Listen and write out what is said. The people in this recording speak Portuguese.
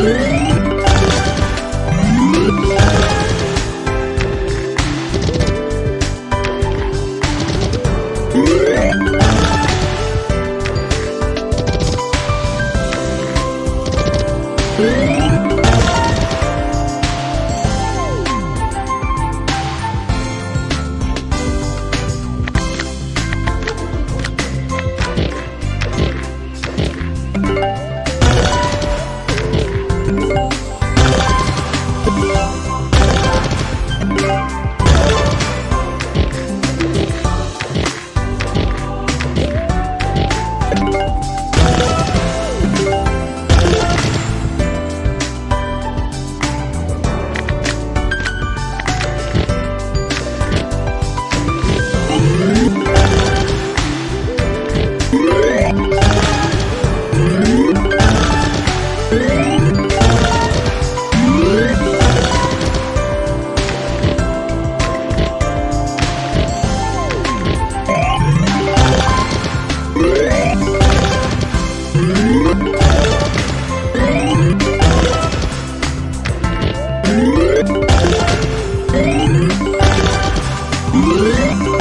Música Música